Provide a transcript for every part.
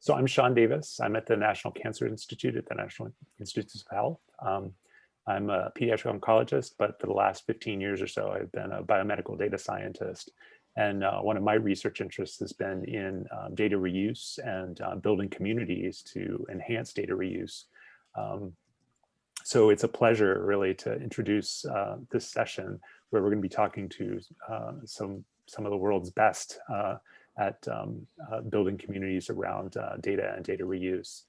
So I'm Sean Davis. I'm at the National Cancer Institute at the National Institutes of Health. Um, I'm a pediatric oncologist, but for the last 15 years or so, I've been a biomedical data scientist. And uh, one of my research interests has been in um, data reuse and uh, building communities to enhance data reuse. Um, so it's a pleasure really to introduce uh, this session where we're going to be talking to uh, some, some of the world's best uh, at um, uh, building communities around uh, data and data reuse.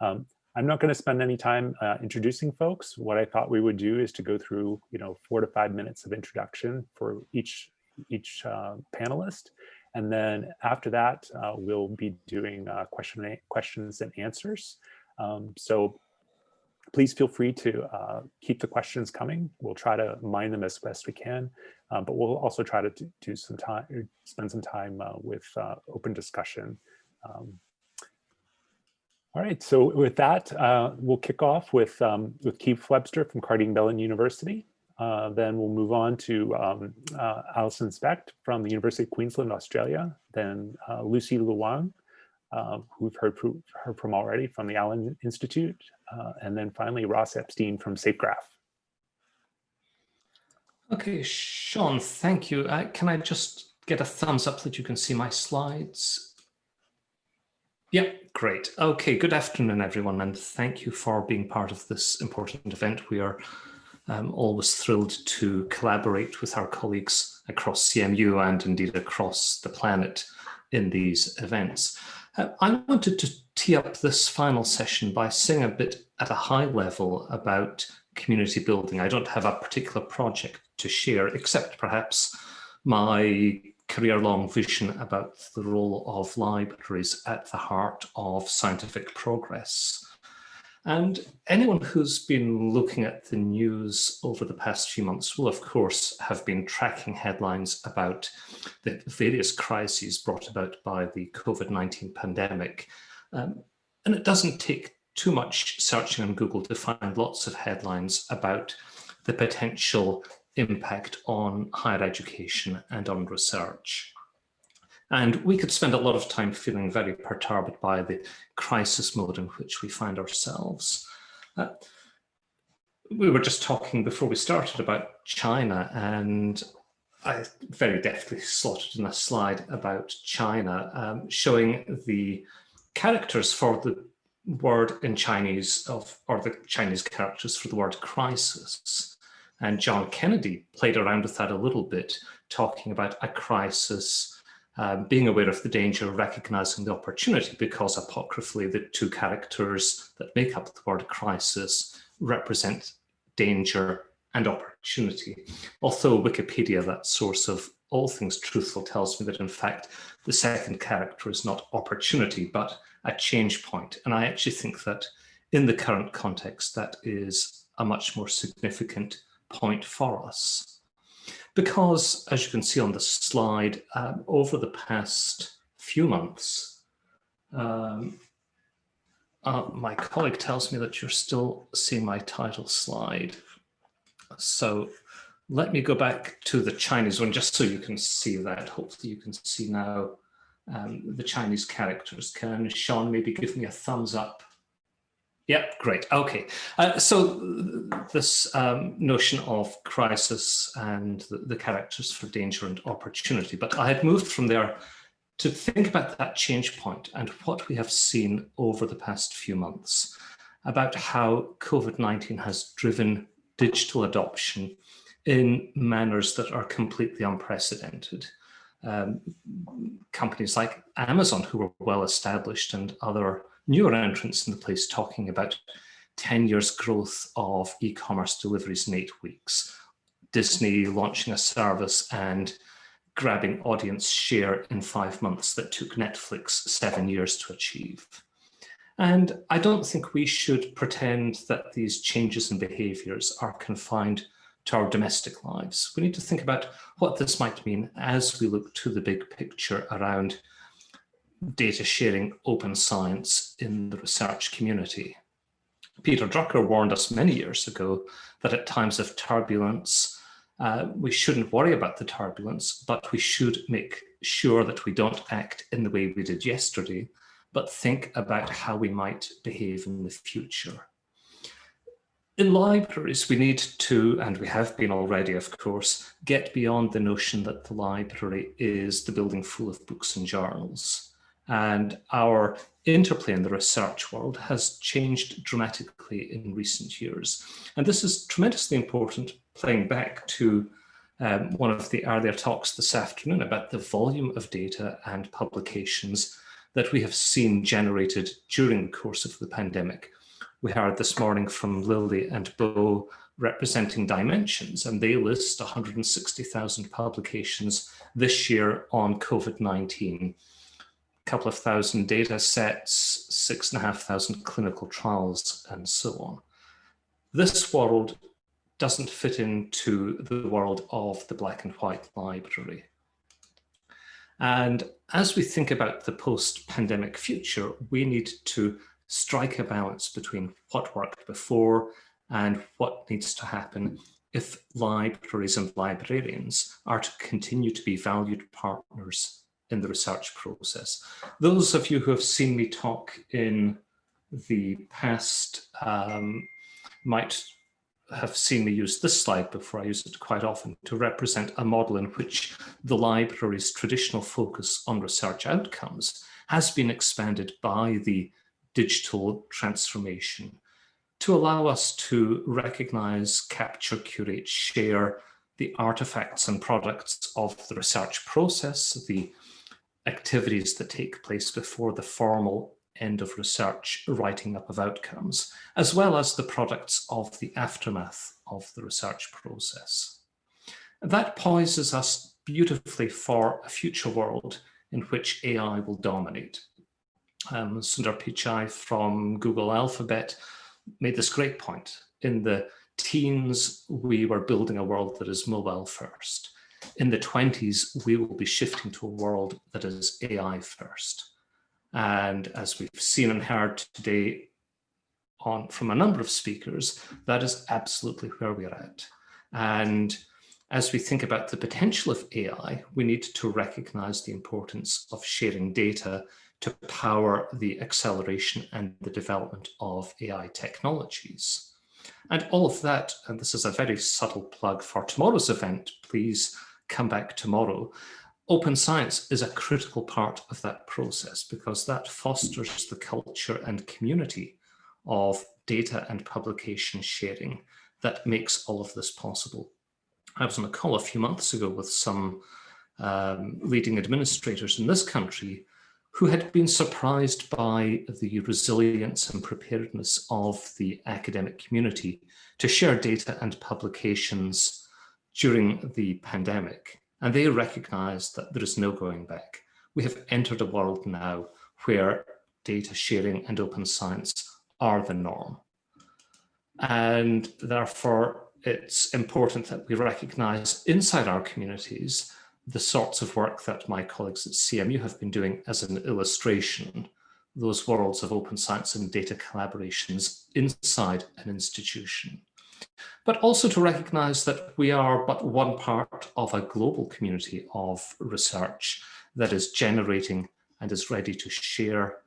Um, I'm not going to spend any time uh, introducing folks. What I thought we would do is to go through, you know, four to five minutes of introduction for each each uh, panelist, and then after that, uh, we'll be doing uh, question questions and answers. Um, so please feel free to keep the questions coming. We'll try to mine them as best we can, uh, but we'll also try to do some time, spend some time uh, with uh, open discussion. Um, all right, so with that, uh, we'll kick off with, um, with Keith Webster from Carnegie Mellon University. Uh, then we'll move on to um, Alison Specht from the University of Queensland, Australia. Then Lucy Lu Wang uh, who we've heard, heard, from already from the Allen Institute, and then finally Ross Epstein from SafeGraph. Okay, Sean, thank you. Uh, can I just get a thumbs up that you can see my slides? Yeah, great. Okay, good afternoon, everyone, and thank you for being part of this important event. We are um, always thrilled to collaborate with our colleagues across CMU and indeed across the planet in these events. Uh, I wanted to tee up this final session by saying a bit at a high level about community building. I don't have a particular project to share, except perhaps my career-long vision about the role of libraries at the heart of scientific progress. And anyone who's been looking at the news over the past few months will, of course, have been tracking headlines about the various crises brought about by the COVID-19 pandemic. Um, and it doesn't take too much searching on Google to find lots of headlines about the potential impact on higher education and on research. And we could spend a lot of time feeling very perturbed by the crisis mode in which we find ourselves. Uh, we were just talking before we started about China and I very deftly slotted in a slide about China um, showing the characters for the word in Chinese of, or the Chinese characters for the word crisis. And John Kennedy played around with that a little bit, talking about a crisis um, being aware of the danger, recognizing the opportunity, because apocryphally, the two characters that make up the word crisis represent danger and opportunity. Although Wikipedia, that source of all things truthful, tells me that in fact, the second character is not opportunity, but a change point. And I actually think that in the current context, that is a much more significant point for us because, as you can see on the slide, um, over the past few months, um, uh, my colleague tells me that you're still seeing my title slide. So let me go back to the Chinese one just so you can see that. Hopefully you can see now um, the Chinese characters. Can Sean maybe give me a thumbs up Yep, great. Okay. Uh, so this um, notion of crisis and the, the, characters for danger and opportunity, but I had moved from there to think about that change point and what we have seen over the past few months about how COVID-19 has driven digital adoption in manners that are completely unprecedented. Um, companies like Amazon, who were well established, and other newer entrants in the place talking about 10 years growth of e-commerce deliveries in eight weeks, Disney launching a service and grabbing audience share in five months that took Netflix seven years to achieve. And I don't think we should pretend that these changes in behaviors are confined to our domestic lives. We need to think about what this might mean as we look to the big picture around data sharing open science in the research community. Peter Drucker warned us many years ago that at times of turbulence, uh, we shouldn't worry about the turbulence, but we should make sure that we don't act in the way we did yesterday, but think about how we might behave in the future. In libraries, we need to, and we have been already, of course, get beyond the notion that the library is the building full of books and journals. And our interplay in the research world has changed dramatically in recent years. And this is tremendously important, playing back to um, one of the earlier talks this afternoon about the volume of data and publications that we have seen generated during the course of the pandemic. We heard this morning from Lily and Bo representing Dimensions, and they list 160,000 publications this year on COVID-19 couple of thousand data sets, six and a half thousand clinical trials, and so on. This world doesn't fit into the world of the black and white library. And as we think about the post-pandemic future, we need to strike a balance between what worked before and what needs to happen if libraries and librarians are to continue to be valued partners in the research process. Those of you who have seen me talk in the past um, might have seen me use this slide before I use it quite often to represent a model in which the library's traditional focus on research outcomes has been expanded by the digital transformation to allow us to recognize, capture, curate, share the artifacts and products of the research process, the activities that take place before the formal end of research writing up of outcomes, as well as the products of the aftermath of the research process. That poises us beautifully for a future world in which AI will dominate. Um, Sundar Pichai from Google Alphabet made this great point. In the teens, we were building a world that is mobile first in the 20s, we will be shifting to a world that is AI first. And as we've seen and heard today on from a number of speakers, that is absolutely where we're at. And as we think about the potential of AI, we need to recognize the importance of sharing data to power the acceleration and the development of AI technologies. And all of that, and this is a very subtle plug for tomorrow's event, please come back tomorrow. Open science is a critical part of that process because that fosters the culture and community of data and publication sharing that makes all of this possible. I was on a call a few months ago with some um, leading administrators in this country who had been surprised by the resilience and preparedness of the academic community to share data and publications during the pandemic, and they recognized that there is no going back. We have entered a world now where data sharing and open science are the norm. And therefore, it's important that we recognize inside our communities the sorts of work that my colleagues at CMU have been doing as an illustration, those worlds of open science and data collaborations inside an institution but also to recognize that we are but one part of a global community of research that is generating and is ready to share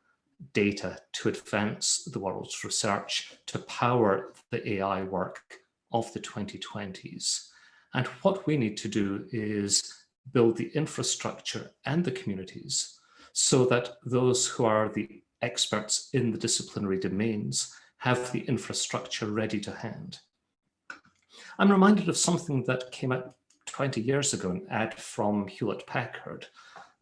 data to advance the world's research, to power the AI work of the 2020s. And what we need to do is build the infrastructure and the communities so that those who are the experts in the disciplinary domains have the infrastructure ready to hand. I'm reminded of something that came out 20 years ago, an ad from Hewlett Packard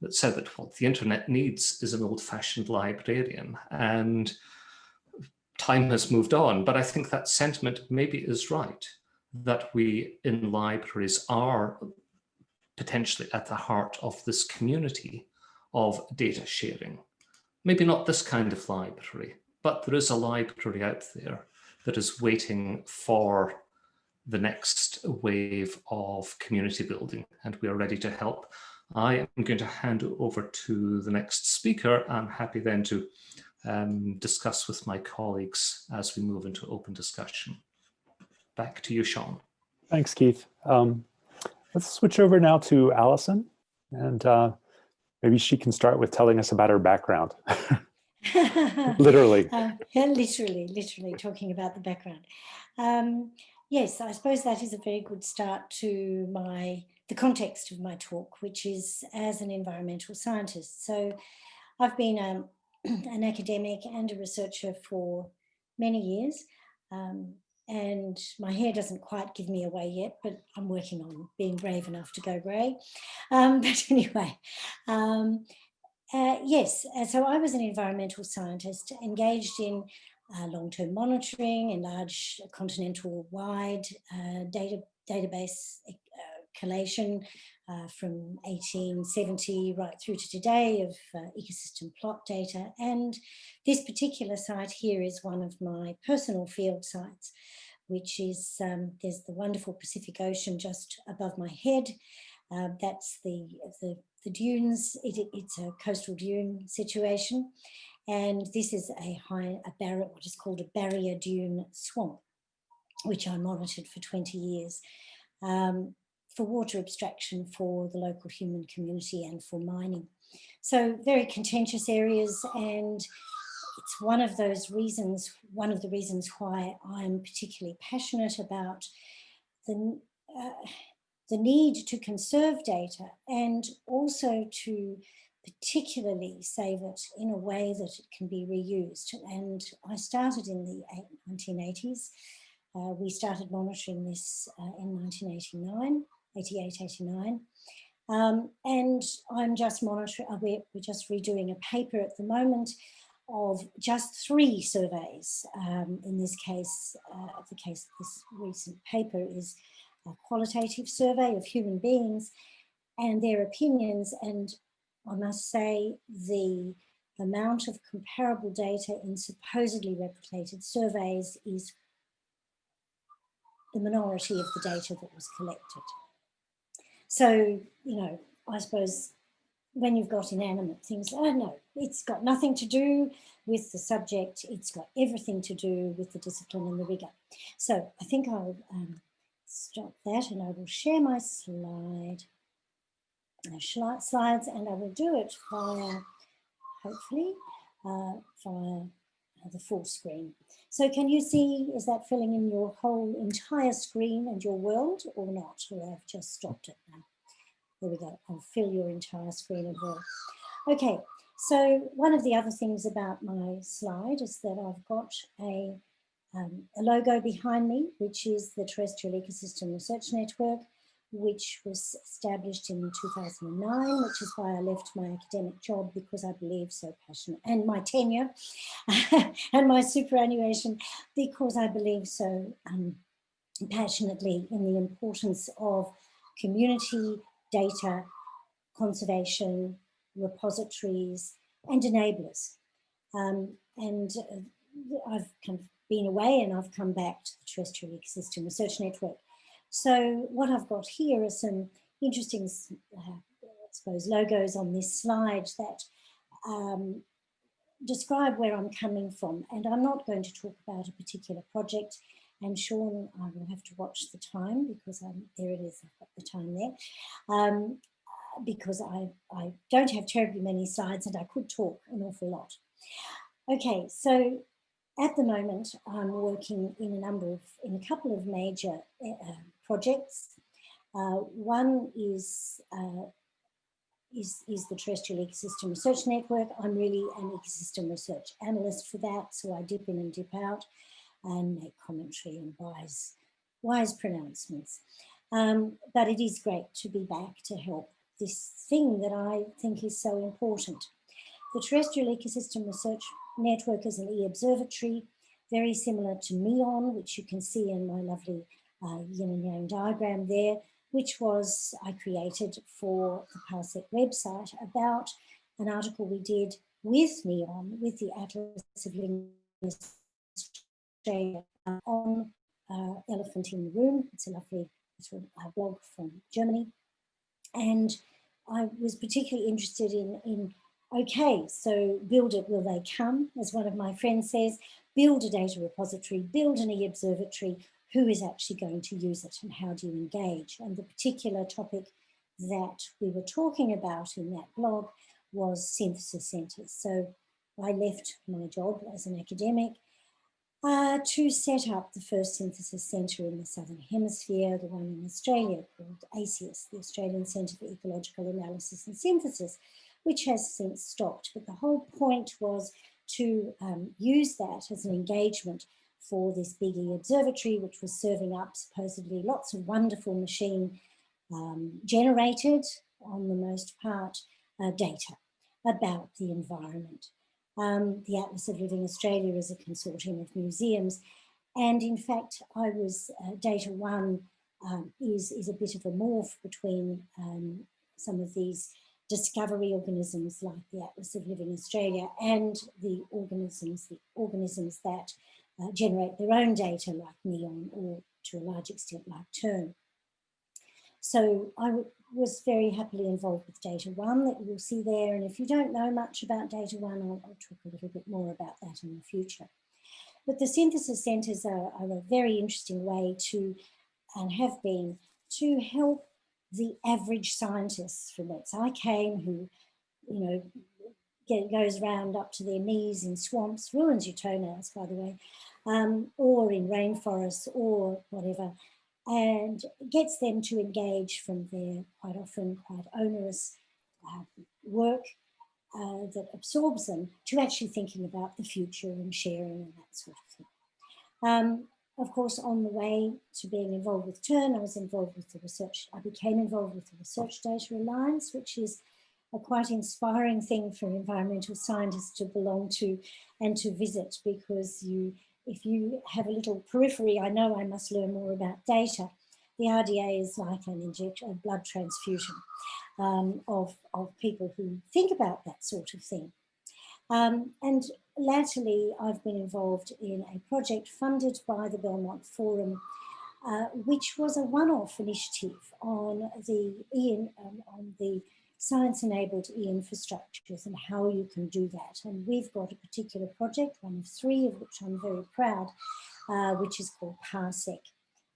that said that what the internet needs is an old-fashioned librarian. And time has moved on, but I think that sentiment maybe is right, that we in libraries are potentially at the heart of this community of data sharing. Maybe not this kind of library, but there is a library out there that is waiting for the next wave of community building and we are ready to help. I am going to hand over to the next speaker. I'm happy then to um, discuss with my colleagues as we move into open discussion. Back to you, Sean. Thanks, Keith. Um, let's switch over now to Allison and uh, maybe she can start with telling us about her background. Literally. Uh, literally, literally talking about the background. Um, yes, I suppose that is a very good start to my the context of my talk, which is as an environmental scientist. So I've been um, an academic and a researcher for many years. Um, and my hair doesn't quite give me away yet, but I'm working on being brave enough to go grey. Um, but anyway, um, uh, yes, uh, so I was an environmental scientist engaged in uh, long-term monitoring and large continental-wide uh, data, database uh, collation uh, from 1870 right through to today of ecosystem plot data. And this particular site here is one of my personal field sites, which is, um, there's the wonderful Pacific Ocean just above my head. that's the, the the dunes, it, it's a coastal dune situation. And this is a high, a barrier, what is called a barrier dune swamp, which I monitored for 20 years um, for water abstraction for the local human community and for mining. So very contentious areas and it's one of those reasons, one of the reasons why I'm particularly passionate about the, uh, the need to conserve data and also to particularly save it in a way that it can be reused. And I started in the 1980s. Uh, we started monitoring this uh, in 1989, 88, 89. Um, and I'm just monitoring, uh, we're, just redoing a paper at the moment of just three surveys. Um, in this case, uh, the case, of this recent paper is a qualitative survey of human beings and their opinions. And I must say the amount of comparable data in supposedly replicated surveys is the minority of the data that was collected. So, you know, I suppose when you've got inanimate things, oh no, it's got nothing to do with the subject, it's got everything to do with the discipline and the rigor. So I think I'll um, stop that and I will share my slide, slides and I will do it via, hopefully, uh, via uh, the full screen. So can you see, is that filling in your whole entire screen and your world or not? Or I've just stopped it now. There we go, I'll fill your entire screen as well. Okay, so one of the other things about my slide is that I've got a um, a logo behind me, which is the Terrestrial Ecosystem Research Network, which was established in 2009, which is why I left my academic job because I believe so passionate, and my tenure and my superannuation because I believe so um, passionately in the importance of community data conservation, repositories, and enablers. Um, and uh, I've kind of been away and I've come back to the Terrestrial Ecosystem Research Network. So what I've got here are some interesting, uh, I suppose, logos on this slide that um, describe where I'm coming from. And I'm not going to talk about a particular project. And Sean, I will have to watch the time because I'm, there it is, I've got the time there. Um, because I, I don't have terribly many slides and I could talk an awful lot. Okay, so at the moment, I'm working in a number of, in a couple of major uh, projects. Uh, one is, uh, is, is the Terrestrial Ecosystem Research Network. I'm really an ecosystem research analyst for that, so I dip in and dip out and make commentary and wise, wise pronouncements. Um, but it is great to be back to help this thing that I think is so important. The Terrestrial Ecosystem Research network is an e-observatory, very similar to NEON, which you can see in my lovely uh, yin and yang diagram there, which was I created for the Parsec website about an article we did with NEON, with the Atlas of Australia on uh, Elephant in the Room. It's a lovely sort of, uh, blog from Germany. And I was particularly interested in, in Okay, so build it, will they come? As one of my friends says, build a data repository, build an e-observatory, who is actually going to use it and how do you engage? And the particular topic that we were talking about in that blog was synthesis centers. So I left my job as an academic uh, to set up the first synthesis centre in the Southern Hemisphere, the one in Australia called ACES, the Australian Centre for Ecological Analysis and Synthesis, which has since stopped. But the whole point was to um, use that as an engagement for this big e-observatory, which was serving up supposedly lots of wonderful machine um, generated, on the most part, uh, data about the environment. Um, the Atlas of Living Australia is a consortium of museums. And in fact, I was, uh, DataONE um, is, is a bit of a morph between um, some of these discovery organisms like the Atlas of Living Australia and the organisms, the organisms that uh, generate their own data like NEON or to a large extent like TERN. So I was very happily involved with DataONE that you will see there. And if you don't know much about DataONE, I'll, I'll talk a little bit more about that in the future. But the synthesis centres are, are a very interesting way to, and have been, to help the average scientists from whence I came, who, you know, get, goes around up to their knees in swamps, ruins your toenails, by the way, um, or in rainforests or whatever, and gets them to engage from their quite often quite onerous uh, work uh, that absorbs them to actually thinking about the future and sharing and that sort of thing. Um, of course, on the way to being involved with TERN, I was involved with the research, I became involved with the Research Data Alliance, which is a quite inspiring thing for environmental scientists to belong to and to visit because you, if you have a little periphery, I know I must learn more about data. The RDA is like an injection, a blood transfusion um, of, of people who think about that sort of thing. Um, and latterly, I've been involved in a project funded by the Belmont Forum, uh, which was a one-off initiative on the um, on the science-enabled e-infrastructures and how you can do that. And we've got a particular project, one of three of which I'm very proud, uh, which is called PARSEC.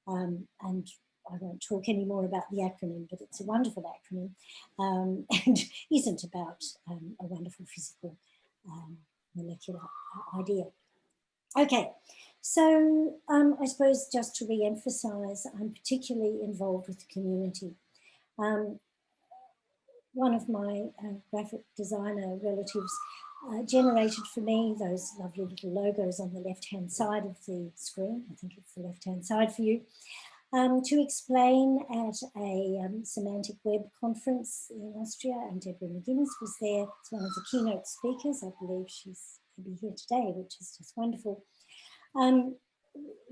Um, and I won't talk any more about the acronym, but it's a wonderful acronym um, and isn't about um, a wonderful physical um, molecular idea. Okay, so um, I suppose just to re-emphasize, I'm particularly involved with the community. Um, one of my uh, graphic designer relatives uh, generated for me those lovely little logos on the left-hand side of the screen. I think it's the left-hand side for you um, to explain at a um, semantic web conference in Austria and Deborah McGuinness was there as one of the keynote speakers. I believe she's maybe here today, which is just wonderful. Um,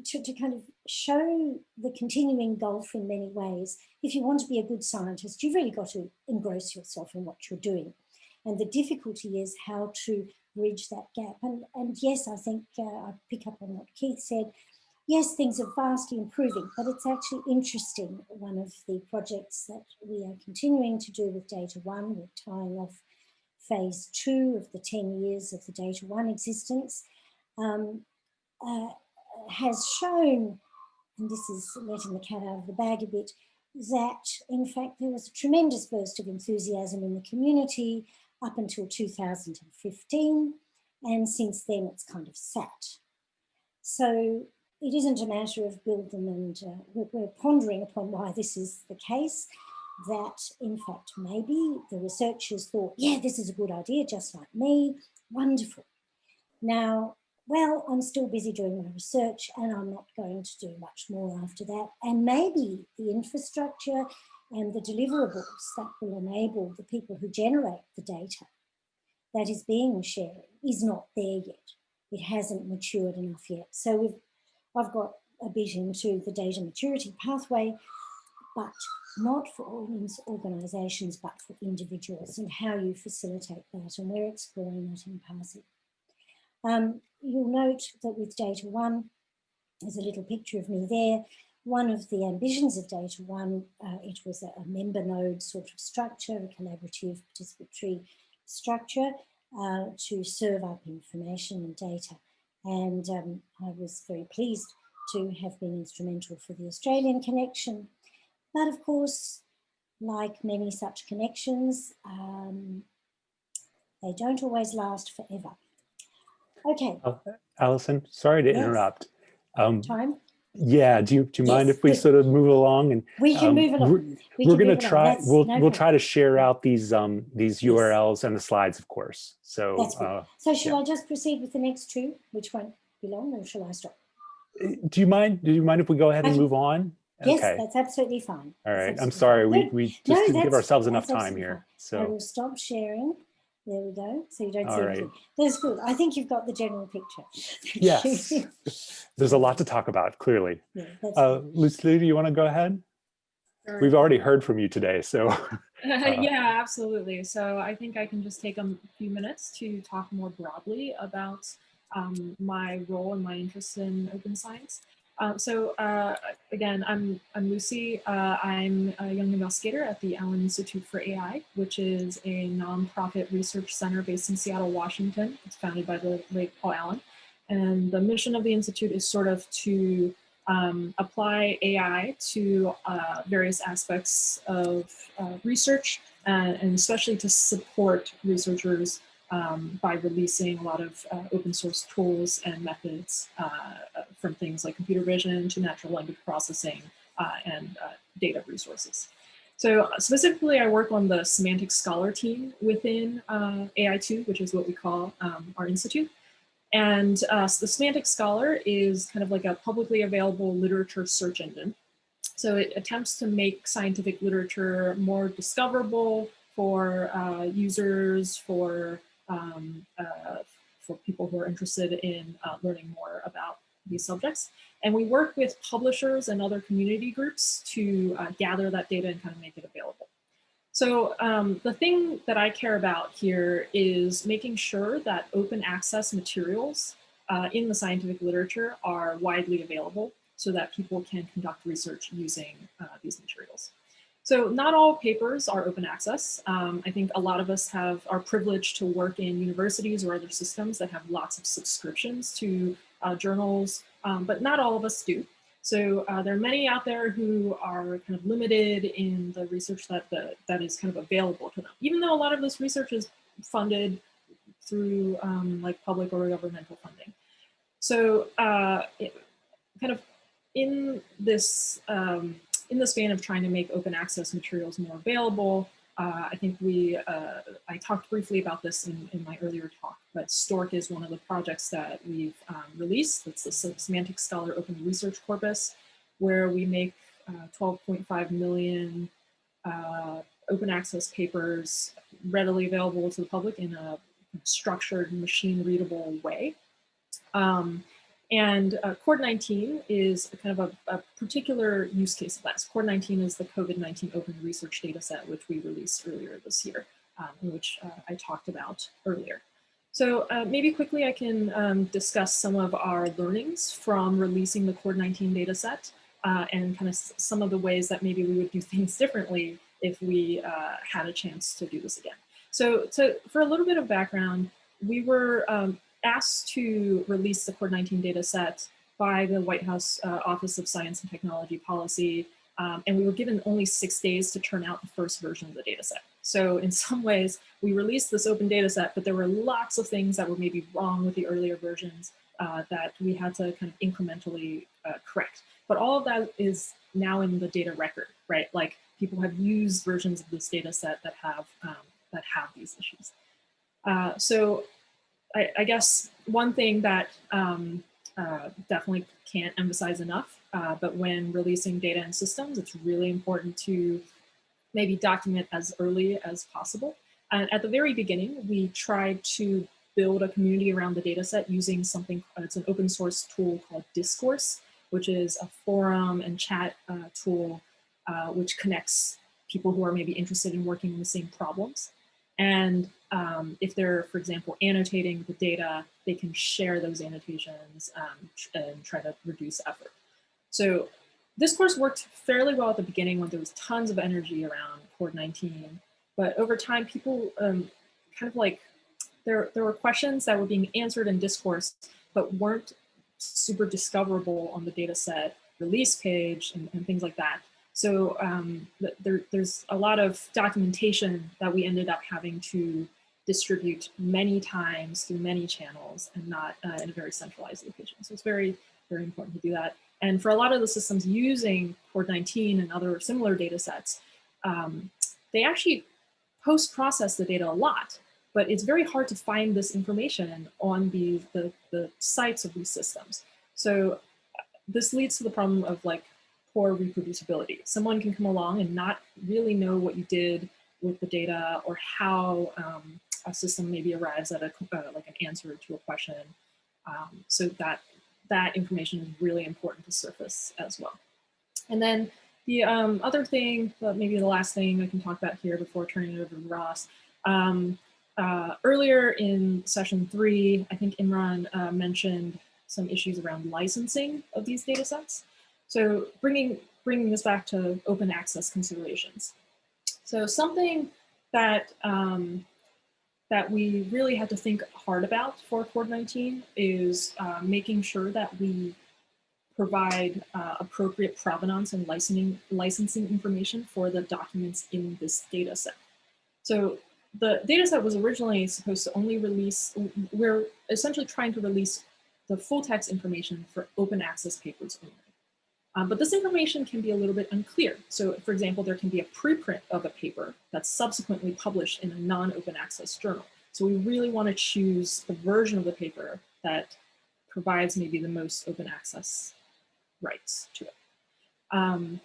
to, to kind of show the continuing gulf in many ways. If you want to be a good scientist, you've really got to engross yourself in what you're doing. And the difficulty is how to bridge that gap. And, and yes, I think uh, I pick up on what Keith said yes, things are vastly improving, but it's actually interesting. One of the projects that we are continuing to do with DataONE, we're tying off phase two of the 10 years of the DataONE existence, um, uh, has shown, and this is letting the cat out of the bag a bit, that in fact there was a tremendous burst of enthusiasm in the community up until 2015 and since then it's kind of sat. So it isn't a matter of build them and uh, we're, pondering upon why this is the case that in fact maybe the researchers thought yeah this is a good idea just like me wonderful now well i'm still busy doing my research and i'm not going to do much more after that and maybe the infrastructure and the deliverables that will enable the people who generate the data that is being shared is not there yet it hasn't matured enough yet so we've I've got a bit into the data maturity pathway, but not for organisations, but for individuals and how you facilitate that. And we're exploring that in PARSEC. Um, you'll note that with DataONE, there's a little picture of me there. One of the ambitions of DataONE, uh, it was a, a, member node sort of structure, a collaborative participatory structure uh, to serve up information and data. And um, I was very pleased to have been instrumental for the Australian connection. But of course, like many such connections, um, they don't always last forever. Okay, Allison, sorry to Yes. interrupt. Um, time. yeah, do you, do you mind Yes, if we sort of move along and We can um, move we're- along. We we're gonna try, That's we'll, no we'll try to share out these, um, these Yes. URLs and the slides, of course. So, uh, So shall I just proceed with the next two, which won't be long, or shall I stop? do you mind, do you mind if we go ahead and move on? Yes, Okay, that's absolutely fine. All right. I'm sorry. fine. We, No, we no, just didn't give ourselves enough time here. I So, will stop sharing. There we go. So you don't All see right. anything. That's good. I think you've got the general picture. Thank yes, there's a lot to talk about, clearly. Yeah, that's Uh, Lucy, do you want to go ahead? Sure. We've already heard from you today, so. yeah, absolutely. So I think I can just take a few minutes to talk more broadly about um, my role and my interest in open science. Um, so uh, again, I'm, I'm Lucy. Uh, I'm a young investigator at the Allen Institute for AI, which is a nonprofit research center based in Seattle, Washington. It's founded by the late Paul Allen. And the mission of the Institute is sort of to um, apply AI to uh, various aspects of uh, research, uh, and especially to support researchers um, by releasing a lot of uh, open source tools and methods uh, from things like computer vision to natural language processing uh, and uh, data resources. So specifically, I work on the semantic scholar team within uh, AI2, which is what we call um, our institute. And uh, so the Semantic Scholar is kind of like a publicly available literature search engine. So it attempts to make scientific literature more discoverable for uh, users, for, um, uh, for people who are interested in uh, learning more about these subjects. And we work with publishers and other community groups to uh, gather that data and kind of make it available. So um, the thing that I care about here is making sure that open access materials uh, in the scientific literature are widely available so that people can conduct research using uh, these materials. So not all papers are open access. Um, I think a lot of us have are privileged to work in universities or other systems that have lots of subscriptions to uh, journals, um, but not all of us do. So uh, there are many out there who are kind of limited in the research that the, that is kind of available to them, even though a lot of this research is funded through um, like public or governmental funding. So uh, it, kind of in this um, in the span of trying to make open access materials more available, uh, I think we, uh, I talked briefly about this in, in my earlier talk, but S2ORC is one of the projects that we've um, released. It's the Semantic Scholar Open Research Corpus, where we make uh, 12.5 million uh, open access papers readily available to the public in a structured, machine readable way. Um, and uh, CORD19 is kind of a, a, particular use case of that. CORD19 is the COVID-19 open research data set, which we released earlier this year, um, which uh, I talked about earlier. So uh, maybe quickly I can um, discuss some of our learnings from releasing the CORD19 data set uh, and kind of some of the ways that maybe we would do things differently if we uh, had a chance to do this again. So, so for a little bit of background, we were um, asked to release the CORD19 data set by the White House uh, Office of Science and Technology Policy, um, and we were given only six days to turn out the first version of the data set. So in some ways, we released this open data set, but there were lots of things that were maybe wrong with the earlier versions uh, that we had to kind of incrementally uh, correct. But all of that is now in the data record, right? Like people have used versions of this data set that have, um, that have these issues. Uh, so I, I, guess one thing that um, uh, definitely can't emphasize enough, uh, but when releasing data and systems, it's really important to maybe document as early as possible. And at the very beginning, we tried to build a community around the data set using something, uh, it's an open source tool called Discourse, which is a forum and chat uh, tool uh, which connects people who are maybe interested in working on the same problems. And um, if they're, for example, annotating the data, they can share those annotations um, and try to reduce effort. So Discourse worked fairly well at the beginning when there was tons of energy around CORD19, but over time people um, kind of like, there, there were questions that were being answered in discourse, but weren't super discoverable on the data set release page and, and things like that. So um, there, there's a lot of documentation that we ended up having to distribute many times through many channels and not uh, in a very centralized location. So it's very, very important to do that. And for a lot of the systems using Cord19 and other similar data sets, um, they actually post-process the data a lot, but it's very hard to find this information on the, the, the sites of these systems. So this leads to the problem of like poor reproducibility. Someone can come along and not really know what you did with the data or how um, a system maybe arrives at a uh, like an answer to a question. Um, so that that information is really important to surface as well. And then the um, other thing, but maybe the last thing I can talk about here before turning it over to Ross. Um, uh, earlier in session three, I think Imran uh, mentioned some issues around licensing of these data sets. So bringing, bringing this back to open access considerations. So something that, um, that we really had to think hard about for Cord19 is uh, making sure that we provide uh, appropriate provenance and licensing, licensing information for the documents in this data set. So the data set was originally supposed to only release, we're essentially trying to release the full text information for open access papers only. Um, but this information can be a little bit unclear. So for example, there can be a preprint of a paper that's subsequently published in a non-open access journal. So we really want to choose the version of the paper that provides maybe the most open access rights to it. Um,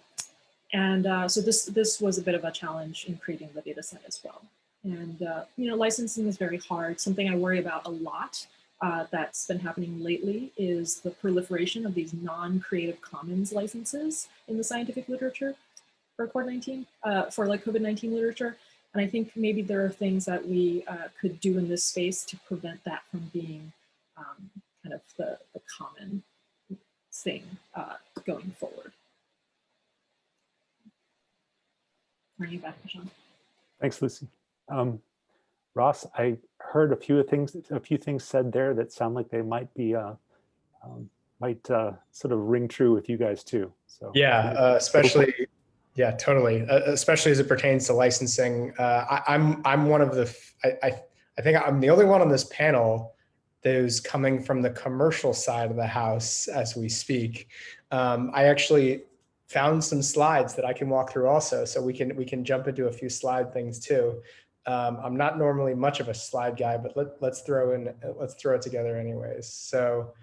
and uh, so this, this was a bit of a challenge in creating the data set as well. And, uh, you know, licensing is very hard. Something I worry about a lot uh, that's been happening lately is the proliferation of these non-creative commons licenses in the scientific literature for COVID-19, uh, for like COVID-19 literature. And I think maybe there are things that we uh, could do in this space to prevent that from being um, kind of the, the common thing uh, going forward. Turning back to Sean. Thanks, Lucy. Um, Ross, I heard a few things, a few things said there that sound like they might be, uh, um, might uh, sort of ring true with you guys too. So yeah, uh, especially, yeah, totally. Uh, especially as it pertains to licensing. Uh, I, am I'm, I'm one of the, I, I, I think I'm the only one on this panel those coming from the commercial side of the house as we speak. Um, I actually found some slides that I can walk through also, so we can we can jump into a few slide things too. Um, I'm not normally much of a slide guy, but let, let's throw in let's throw it together anyways. So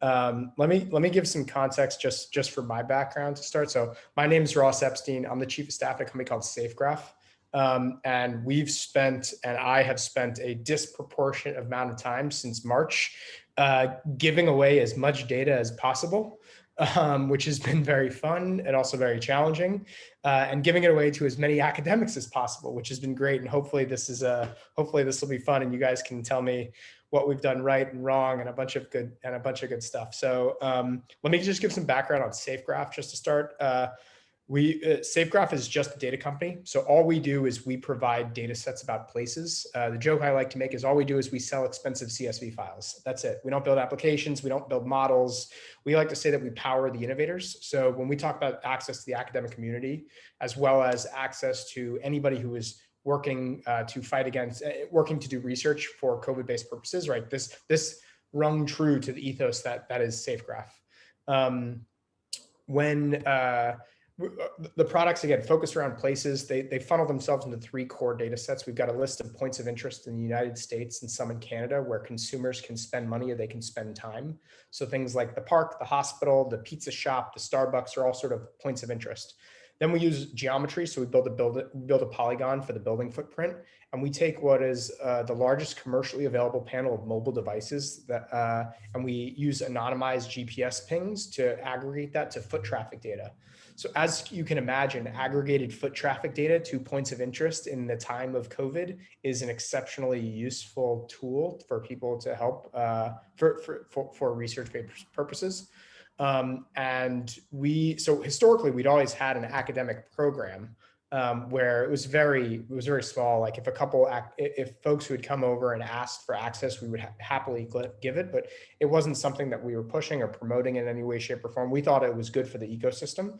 um, let me let me give some context just just for my background to start. So my name is Ross Epstein. I'm the chief of staff at a company called SafeGraph. Um, and we've spent, and I have spent a disproportionate amount of time since March uh, giving away as much data as possible, um, which has been very fun and also very challenging, uh, and giving it away to as many academics as possible, which has been great. And hopefully this is a, hopefully this will be fun and you guys can tell me what we've done right and wrong and a bunch of good and a bunch of good stuff. So um, let me just give some background on SafeGraph just to start. Uh, we uh, SafeGraph is just a data company. So all we do is we provide data sets about places. Uh, the joke I like to make is all we do is we sell expensive CSV files. That's it. We don't build applications. We don't build models. We like to say that we power the innovators. So when we talk about access to the academic community, as well as access to anybody who is working uh, to fight against, uh, working to do research for COVID-based purposes, right? This this rung true to the ethos that that is SafeGraph. Um, when uh, the products again focus around places. They they funnel themselves into three core data sets. We've got a list of points of interest in the united states and some in canada where consumers can spend money or they can spend time. So things like the park the hospital the pizza shop the starbucks are all sort of points of interest. Then we use geometry. So we build a build build a polygon for the building footprint and we take what is uh, the largest commercially available panel of mobile devices that uh, and we use anonymized gps pings to aggregate that to foot traffic data so as you can imagine, aggregated foot traffic data to points of interest in the time of COVID is an exceptionally useful tool for people to help uh, for, for, for, for, research purposes. Um, and we, so historically, we'd always had an academic program um, where it was very, it was very small. Like if a couple, if folks who had come over and asked for access, we would ha happily give it, but it wasn't something that we were pushing or promoting in any way, shape or form. We thought it was good for the ecosystem.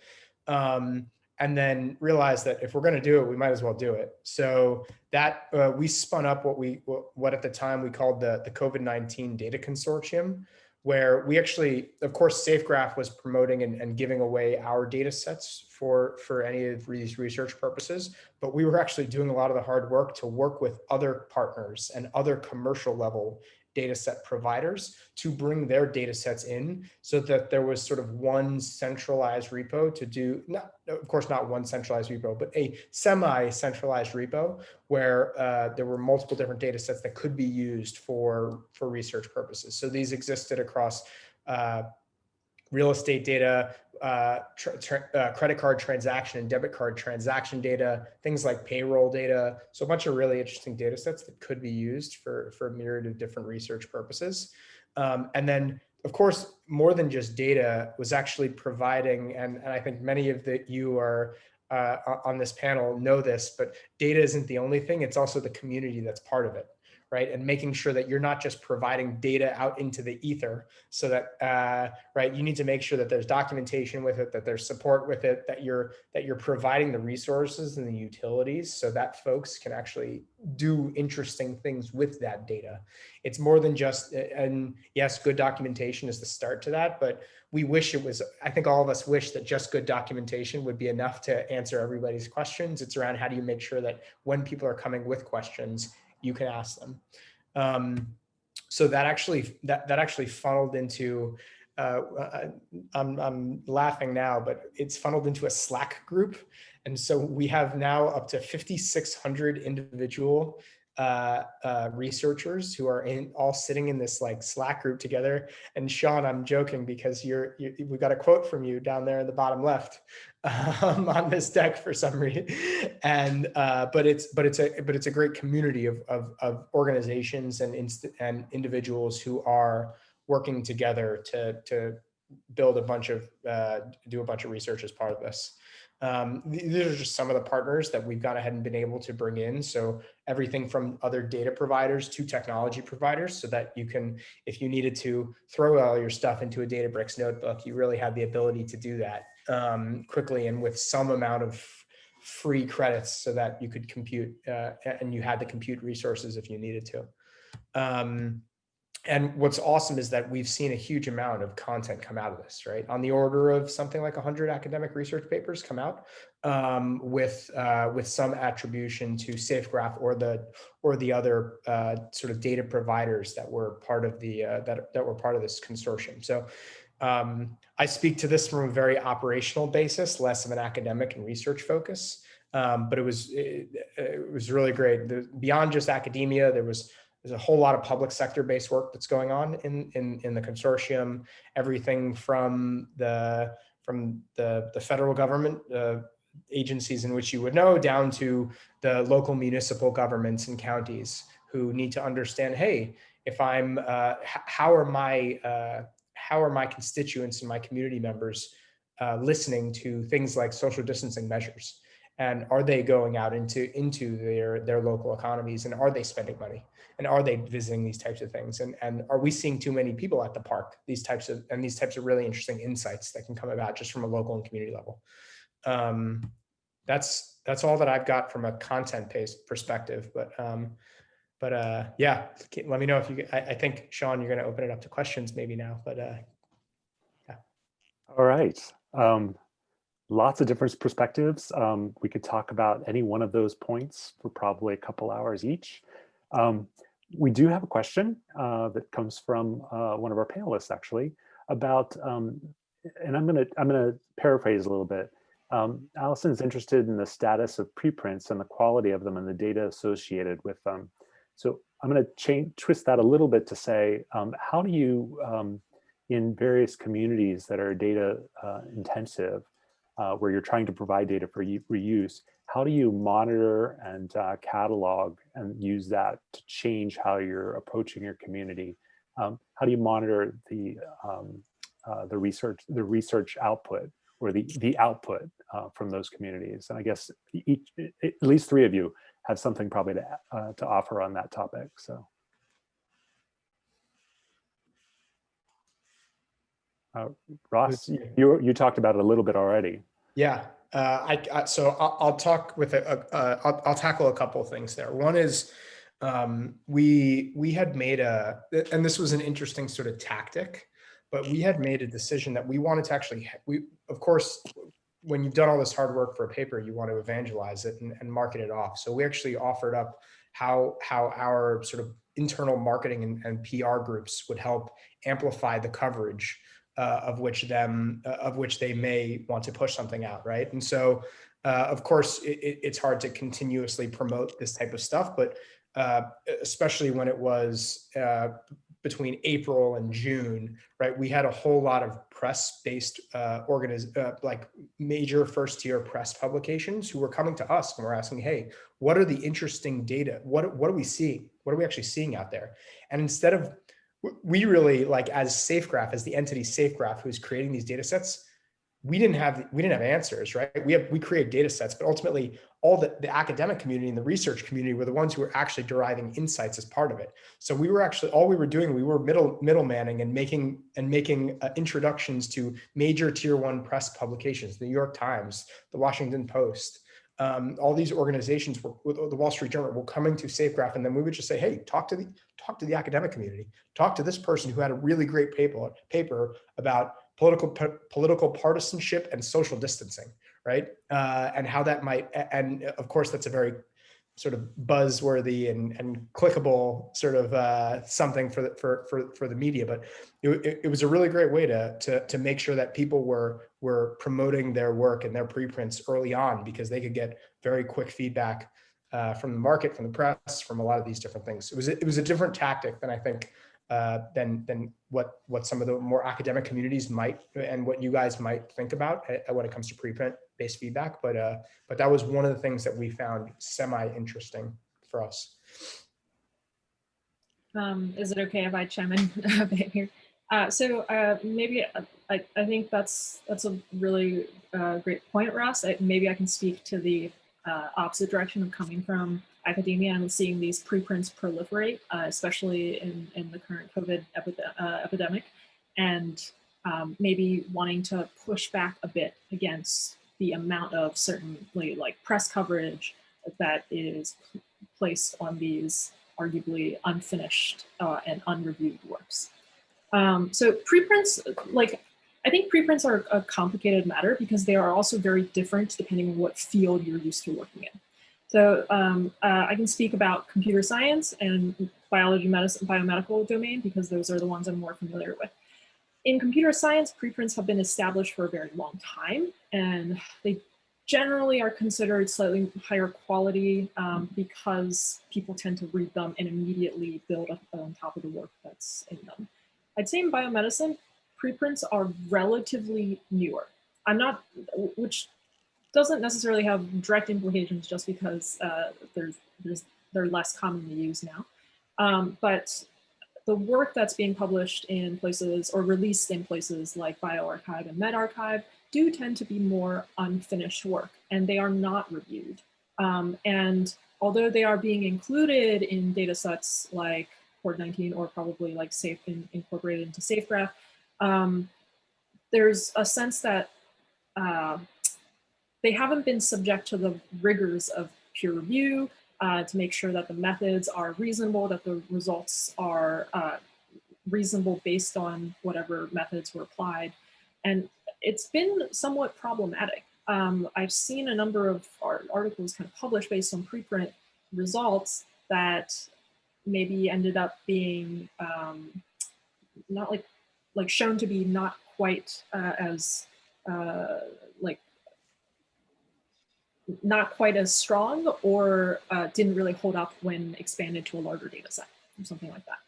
Um, and then realized that if we're going to do it, we might as well do it. So that uh, we spun up what we what at the time we called the the COVID nineteen Data Consortium, where we actually, of course, SafeGraph was promoting and, and giving away our data sets for for any of these research purposes, but we were actually doing a lot of the hard work to work with other partners and other commercial level data set providers to bring their data sets in so that there was sort of one centralized repo to do, not, of course, not one centralized repo, but a semi-centralized repo where uh, there were multiple different data sets that could be used for, for research purposes. So these existed across uh, real estate data, uh, uh, credit card transaction and debit card transaction data, things like payroll data. So a bunch of really interesting data sets that could be used for, for a myriad of different research purposes. Um, and then, of course, more than just data was actually providing, and, and I think many of the you are uh, on this panel know this, but data isn't the only thing, it's also the community that's part of it right? And making sure that you're not just providing data out into the ether so that, uh, right, you need to make sure that there's documentation with it, that there's support with it, that you're, that you're providing the resources and the utilities so that folks can actually do interesting things with that data. It's more than just, and yes, good documentation is the start to that, but we wish it was, I think all of us wish that just good documentation would be enough to answer everybody's questions. It's around how do you make sure that when people are coming with questions, you can ask them. Um, so that actually that that actually funneled into uh, uh, I'm, I'm laughing now, but it's funneled into a Slack group. And so we have now up to 5,600 individual uh, uh, researchers who are in all sitting in this like Slack group together. And Sean, I'm joking because you're, you, we got a quote from you down there in the bottom left um, on this deck for some reason. And uh, but it's but it's a but it's a great community of of, of organizations and inst and individuals who are working together to to build a bunch of uh, do a bunch of research as part of this. Um, these are just some of the partners that we've gone ahead and been able to bring in. So everything from other data providers to technology providers so that you can, if you needed to throw all your stuff into a Databricks notebook, you really have the ability to do that um, quickly and with some amount of free credits so that you could compute uh, and you had the compute resources if you needed to. Um, and what's awesome is that we've seen a huge amount of content come out of this, right? On the order of something like 100 academic research papers come out um, with uh, with some attribution to SafeGraph or the or the other uh, sort of data providers that were part of the uh, that that were part of this consortium. So um, I speak to this from a very operational basis, less of an academic and research focus. Um, but it was it, it was really great. The, beyond just academia, there was there's a whole lot of public sector based work that's going on in, in, in the consortium, everything from the, from the, the federal government, uh, agencies in which you would know down to the local municipal governments and counties who need to understand, hey, if I'm, uh, how are my, uh, how are my constituents and my community members uh, listening to things like social distancing measures? And are they going out into, into their, their local economies and are they spending money? and are they visiting these types of things and and are we seeing too many people at the park these types of and these types of really interesting insights that can come about just from a local and community level um, that's that's all that i've got from a content based perspective but um, but uh, yeah let me know if you I, I think sean you're going to open it up to questions maybe now but uh, yeah all right um, lots of different perspectives um, we could talk about any one of those points for probably a couple hours each um, we do have a question uh, that comes from uh, one of our panelists actually about, um, and I'm gonna I'm gonna paraphrase a little bit. Um, Allison is interested in the status of preprints and the quality of them and the data associated with them. So I'm going to change twist that a little bit to say, um, how do you, um, in various communities that are data uh, intensive, uh, where you're trying to provide data for reuse, how do you monitor and uh, catalog and use that to change how you're approaching your community? Um, how do you monitor the um, uh, the research the research output or the the output uh, from those communities? And I guess each at least three of you have something probably to uh, to offer on that topic. So. Uh, Ross, you you talked about it a little bit already. Yeah, Uh, I, I so I'll, I'll talk with a, a, I'll, I'll tackle a couple of things there. One is um, we we had made a and this was an interesting sort of tactic, but we had made a decision that we wanted to actually we of course when you've done all this hard work for a paper, you want to evangelize it and, and market it off. So we actually offered up how how our sort of internal marketing and, and PR groups would help amplify the coverage uh, of which them uh, of which they may want to push something out, right? And so, uh, of course, it, it's hard to continuously promote this type of stuff, but uh, especially when it was uh, between April and June, right? We had a whole lot of press-based uh, organiz uh, like major first-tier press publications who were coming to us and were asking, "Hey, what are the interesting data? What what are we seeing? What are we actually seeing out there?" And instead of we really like as SafeGraph, as the entity SafeGraph, who's creating these data sets, we didn't have we didn't have answers, right? We have we create data sets, but ultimately all the, the academic community and the research community were the ones who were actually deriving insights as part of it. So we were actually all we were doing, we were middle middlemaning and making and making uh, introductions to major tier one press publications, the New York Times, the Washington Post, um, all these organizations were, the Wall Street Journal were coming to SafeGraph, and then we would just say, "Hey, talk to the talk to the academic community, talk to this person who had a really great paper paper about political political partisanship and social distancing, right? Uh, and how that might, and of course, that's a very sort of buzzworthy and, and clickable sort of uh, something for the, for, for, for the media. But it, it, was a really great way to, to, to make sure that people were, were promoting their work and their preprints early on because they could get very quick feedback uh, from the market, from the press, from a lot of these different things. It was, it was a different tactic than I think uh, than than what what some of the more academic communities might and what you guys might think about uh, when it comes to preprint based feedback. But uh, but that was one of the things that we found semi interesting for us. Um, is it okay if I chime in here? Uh, so uh, maybe uh, I, I think that's that's a really uh, great point, Ross. I, maybe I can speak to the uh, opposite direction of coming from academia and seeing these preprints proliferate, uh, especially in, in the current COVID uh, epidemic, and um, maybe wanting to push back a bit against the amount of certainly like press coverage that is placed on these arguably unfinished uh, and unreviewed works. Um, so preprints, like I think preprints are a complicated matter because they are also very different depending on what field you're used to working in. So um, uh, I can speak about computer science and biology, medicine, biomedical domain because those are the ones I'm more familiar with. In computer science, preprints have been established for a very long time and they generally are considered slightly higher quality um, because people tend to read them and immediately build up on top of the work that's in them. I'd say in biomedicine, preprints are relatively newer. I'm not, which doesn't necessarily have direct implications just because uh, there's, there's, they're less commonly used now. Um, but the work that's being published in places or released in places like bioRxiv and medRxiv do tend to be more unfinished work and they are not reviewed. Um, and although they are being included in data sets like CORD-19 or probably like safe in, incorporated into SafeGraph, um, there's a sense that uh, they haven't been subject to the rigors of peer review uh, to make sure that the methods are reasonable, that the results are uh, reasonable based on whatever methods were applied. And it's been somewhat problematic. Um, I've seen a number of articles kind of published based on preprint results that maybe ended up being um, not like like shown to be not quite uh, as uh, like not quite as strong or uh, didn't really hold up when expanded to a larger data set or something like that.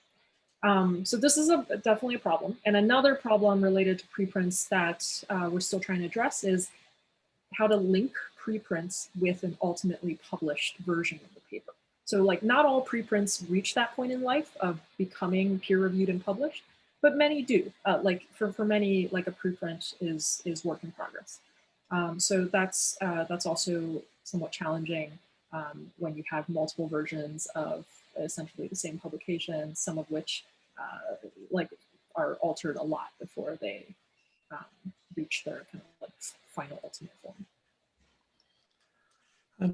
Um, so this is a, definitely a problem. And another problem related to preprints that uh, we're still trying to address is how to link preprints with an ultimately published version of the paper. So like not all preprints reach that point in life of becoming peer reviewed and published, but many do. Uh, like for, for many, like a preprint is, is work in progress. Um, so that's, uh, that's also somewhat challenging um, when you have multiple versions of essentially the same publication, some of which uh, like are altered a lot before they um, reach their kind of like final ultimate form. Uh,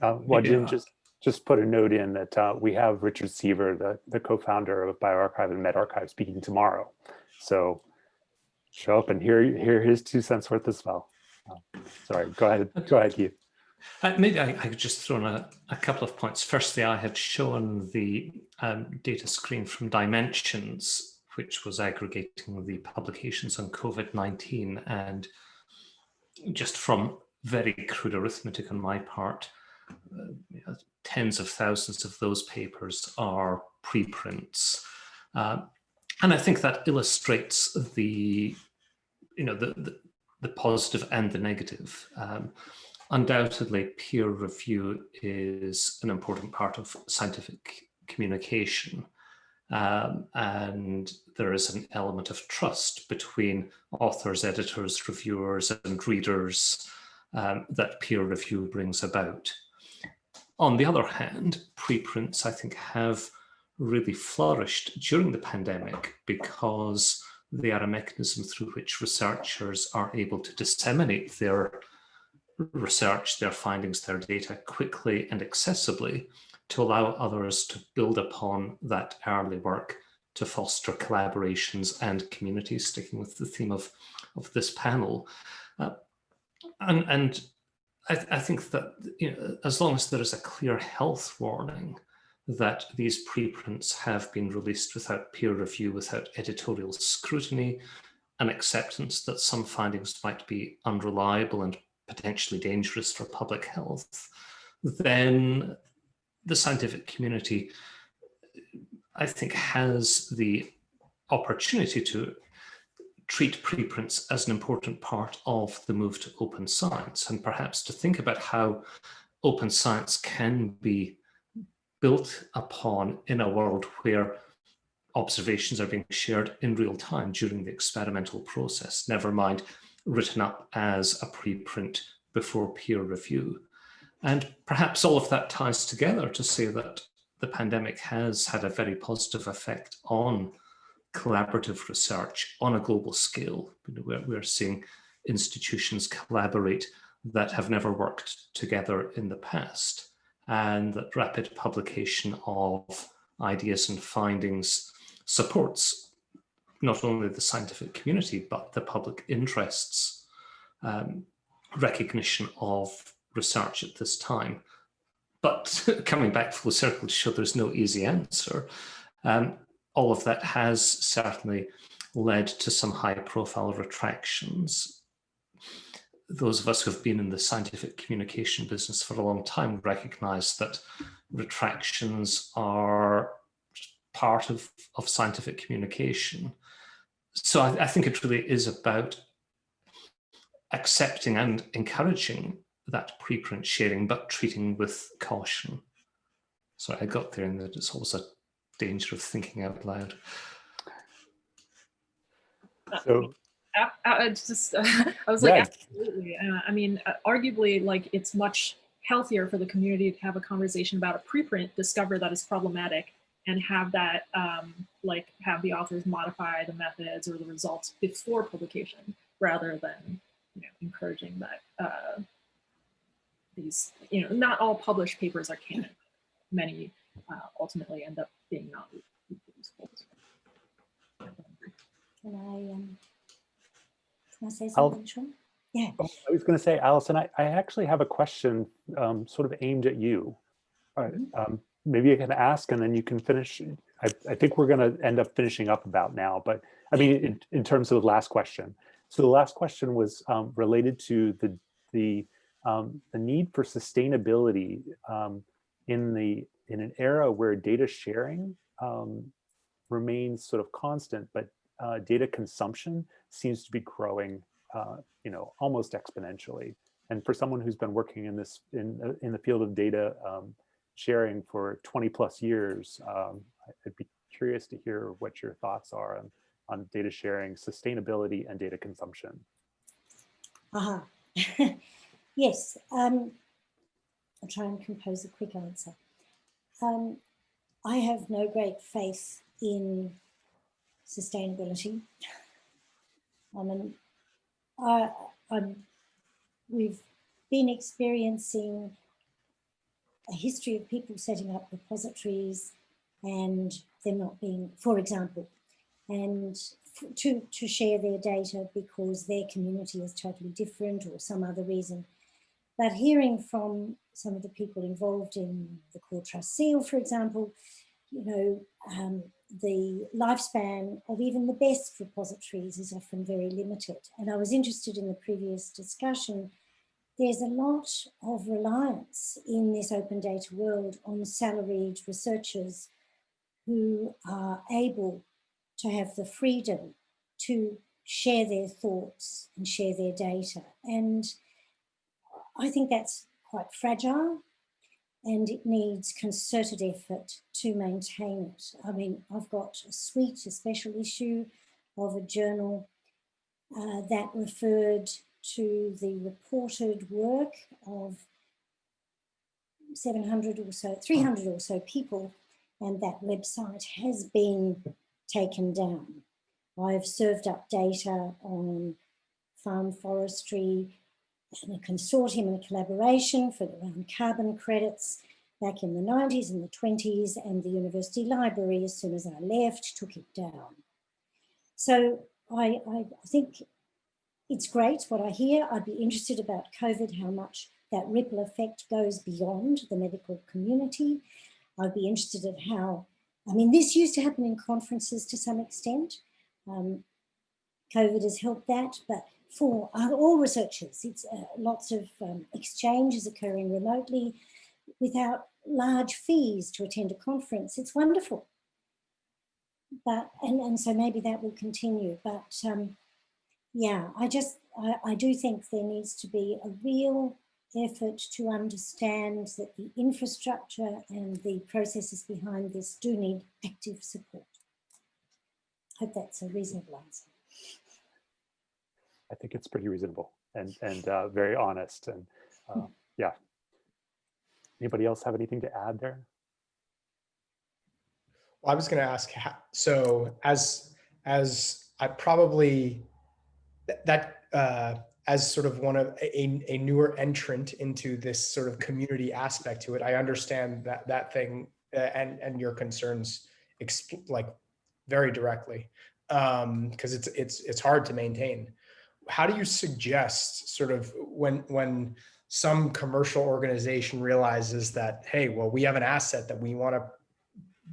well, Maybe, Jim, uh, just just put a note in that uh, we have Richard Sever, the, the co-founder of bioRxiv and medRxiv, speaking tomorrow. So show up and hear hear his two cents worth as well. Sorry, go ahead. Go ahead, Keith. Uh, maybe I, I could just throw in a, a couple of points. Firstly, I had shown the um, data screen from Dimensions, which was aggregating the publications on COVID-19. And just from very crude arithmetic on my part, uh, tens of thousands of those papers are preprints. Uh, and I think that illustrates the, you know, the, the, the positive and the negative. Um, undoubtedly, peer review is an important part of scientific communication. Um, and there is an element of trust between authors, editors, reviewers, and readers um, that peer review brings about. On the other hand, preprints, I think, have really flourished during the pandemic because they are a mechanism through which researchers are able to disseminate their research, their findings, their data quickly and accessibly to allow others to build upon that early work to foster collaborations and communities, sticking with the theme of, of this panel. Uh, and and I, th I, think that you know, as long as there is a clear health warning that these preprints have been released without peer review, without editorial scrutiny, and acceptance that some findings might be unreliable and potentially dangerous for public health, then the scientific community, I think, has the opportunity to treat preprints as an important part of the move to open science. And perhaps to think about how open science can be built upon in a world where observations are being shared in real time during the experimental process, never mind written up as a preprint before peer review. And perhaps all of that ties together to say that the pandemic has had a very positive effect on collaborative research on a global scale. We're, seeing institutions collaborate that have never worked together in the past and that rapid publication of ideas and findings supports not only the scientific community, but the public interests um, recognition of research at this time. But coming back full circle to show there's no easy answer, um, all of that has certainly led to some high profile retractions. Those of us who have been in the scientific communication business for a long time recognize that retractions are part of, of scientific communication. So I, I think it really is about accepting and encouraging that preprint sharing, but treating with caution. So I got there and that it's always a danger of thinking out loud. Uh, so I, I just I was like Yeah. absolutely. Uh, I mean, uh, arguably, like it's much healthier for the community to have a conversation about a preprint, discover that it's problematic, and have that um, like have the authors modify the methods or the results before publication, rather than you know encouraging that uh, these you know not all published papers are canon. Many uh, ultimately end up being not reproducible. Can I, um, can I say something, Sean? Yeah. Oh, I was going to say, Allison, I, I actually have a question um, sort of aimed at you. All right, um, maybe you can ask and then you can finish. I, I think we're going to end up finishing up about now, but I mean, in, in terms of the last question. So the last question was um, related to the, the, um, the need for sustainability um, in the in an era where data sharing um, remains sort of constant, but uh, data consumption seems to be growing, uh, you know, almost exponentially. And for someone who's been working in this in uh, in the field of data um, sharing for 20 plus years, um, I'd be curious to hear what your thoughts are on on data sharing, sustainability, and data consumption. Aha. yes. Um, I'll try and compose a quick answer. Um, I have no great faith in sustainability. I mean, I, I'm, we've been experiencing a history of people setting up repositories and them not being, for example, and to, to share their data because their community is totally different or some other reason. But hearing from some of the people involved in the Core Trust Seal, for example, you know, um, the lifespan of even the best repositories is often very limited. And I was interested in the previous discussion, there's a lot of reliance in this open data world on salaried researchers who are able to have the freedom to share their thoughts and share their data. And I think that's quite fragile and it needs concerted effort to maintain it. I mean, I've got a suite, a special issue of a journal uh, that referred to the reported work of 700 or so, 300 or so people, and that website has been taken down. I've served up data on farm forestry a consortium and a collaboration for around carbon credits back in the 90s and the 20s and the university library as soon as I left took it down. So I, I think it's great what I hear. I'd be interested about COVID, how much that ripple effect goes beyond the medical community. I'd be interested in how, I mean, this used to happen in conferences to some extent. Um, COVID has helped that, but for all researchers, it's uh, lots of um, exchanges occurring remotely without large fees to attend a conference. It's wonderful. But, and, and so maybe that will continue. But um, yeah, I just, I, I do think there needs to be a real effort to understand that the infrastructure and the processes behind this do need active support. Hope that's a reasonable answer. I think it's pretty reasonable and and uh, very honest and uh, yeah. Anybody else have anything to add there? Well, I was going to ask, so as as I probably that uh, as sort of one of a, a newer entrant into this sort of community aspect to it, I understand that that thing uh, and and your concerns like very directly because um, it's it's it's hard to maintain. How do you suggest sort of when when some commercial organization realizes that hey, well, we have an asset that we want to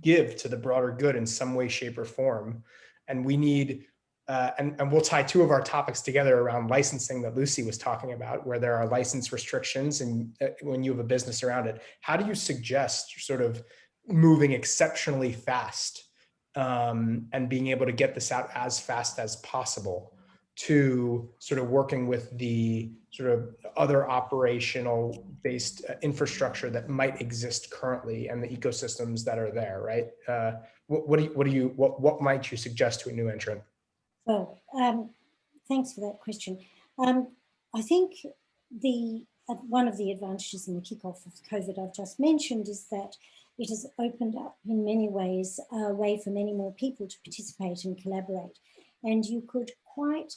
give to the broader good in some way, shape, or form, and we need uh, and, and we'll tie two of our topics together around licensing that Lucy was talking about, where there are license restrictions and uh, when you have a business around it, how do you suggest sort of moving exceptionally fast um, and being able to get this out as fast as possible to sort of working with the sort of other operational based uh, infrastructure that might exist currently and the ecosystems that are there, right? Uh, what, what do you, what do you, what, what might you suggest to a new entrant? Well, um, thanks for that question. Um, I think the uh, one of the advantages in the kickoff of COVID I've just mentioned is that it has opened up in many ways a way for many more people to participate and collaborate. And you could quite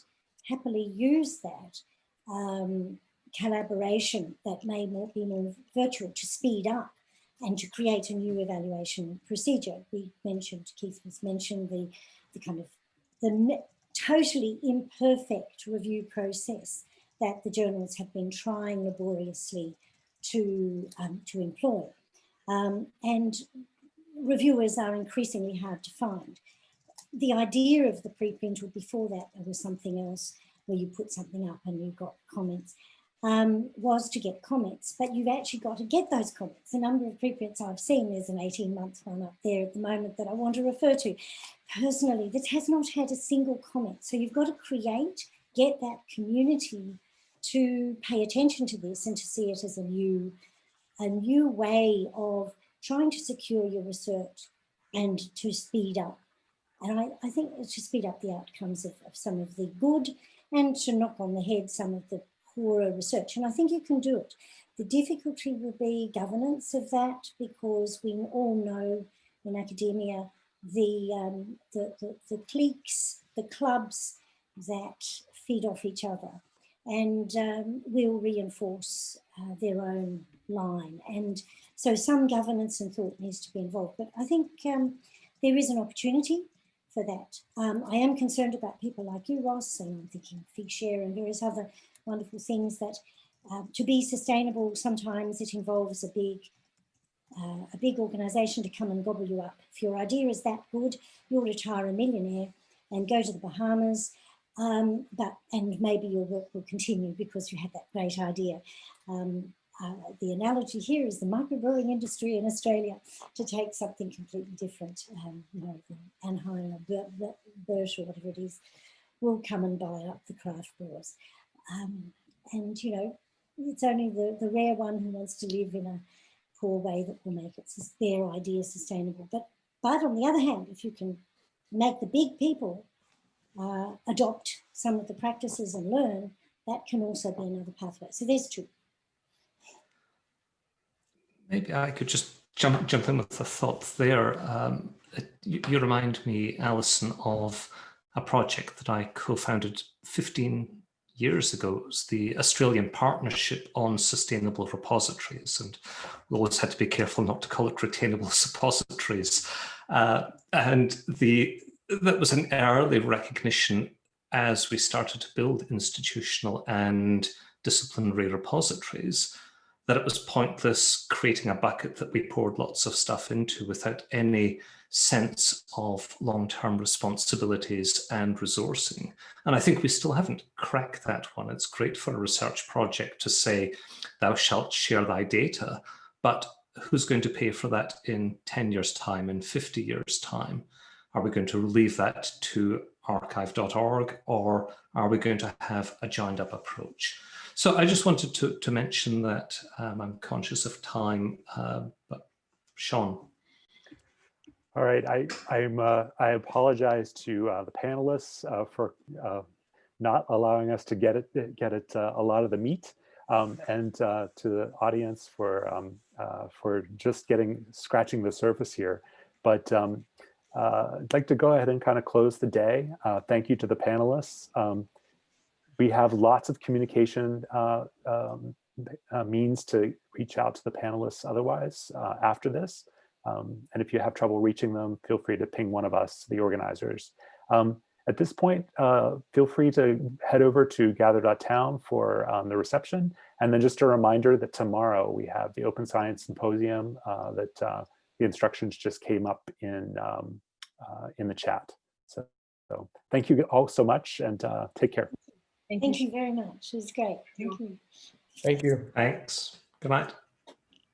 happily use that um, collaboration that may be more virtual to speed up and to create a new evaluation procedure. We mentioned, Keith was mentioned the, the kind of the totally imperfect review process that the journals have been trying laboriously to, um, to employ. Um, and reviewers are increasingly hard to find. The idea of the preprint or before that there was something else where you put something up and you got comments um, was to get comments, but you've actually got to get those comments. The number of preprints I've seen, there's an 18 month one up there at the moment that I want to refer to. Personally, this has not had a single comment. So you've got to create, get that community to pay attention to this and to see it as a new, a new way of trying to secure your research and to speed up. And I, I think to speed up the outcomes of, of some of the good and to knock on the head some of the poorer research. And I think you can do it. The difficulty will be governance of that because we all know in academia the, um, the, the, the cliques, the clubs that feed off each other. and um, will reinforce uh, their own line. And so some governance and thought needs to be involved. But I think um, there is an opportunity for that. Um, I am concerned about people like you, Ross, and I'm thinking Figshare and various other wonderful things that uh, to be sustainable, sometimes it involves a big uh, a big organization to come and gobble you up. If your idea is that good, you'll retire a millionaire and go to the Bahamas, um, but and maybe your work will continue because you had that great idea. Um, uh, the analogy here is the microbrewing industry in Australia to take something completely different. Um, you know, Anheuser, Birch or whatever it is, will come and buy up the craft brewers. Um, and, you know, it's only the, the rare one who wants to live in a poor way that will make it their idea sustainable. But, but on the other hand, if you can make the big people uh, adopt some of the practices and learn, that can also be another pathway. So there's two. Maybe I could just jump jump in with a thought there. Um, you, you, remind me, Alison, of a project that I co-founded 15 years ago. It was the Australian Partnership on Sustainable Repositories, and we always had to be careful not to call it retainable suppositories. Uh, and the that was an early recognition as we started to build institutional and disciplinary repositories that it was pointless creating a bucket that we poured lots of stuff into without any sense of long-term responsibilities and resourcing. And I think we still haven't cracked that one. It's great for a research project to say, thou shalt share thy data, but who's going to pay for that in 10 years time, in 50 years time? Are we going to leave that to archive.org or are we going to have a joined up approach? So I just wanted to, to mention that um, I'm conscious of time, uh, but Sean. All right, I, I'm, uh, I apologize to uh, the panelists uh, for uh, not allowing us to get it, get it uh, a lot of the meat, um, and to the audience for um, for just getting scratching the surface here. But um, I'd like to go ahead and kind of close the day. thank you to the panelists. We have lots of communication uh, um, uh, means to reach out to the panelists otherwise uh, after this. Um, and if you have trouble reaching them, feel free to ping one of us, the organizers. Um, at this point, uh, feel free to head over to gather.town for um, the reception. And then just a reminder that tomorrow we have the Open Science Symposium uh, that uh, the instructions just came up in, um, in the chat. So, so thank you all so much and take care. Thank, Thank you. you very much. It was great. Thank you. Thank you. Thanks. Good night.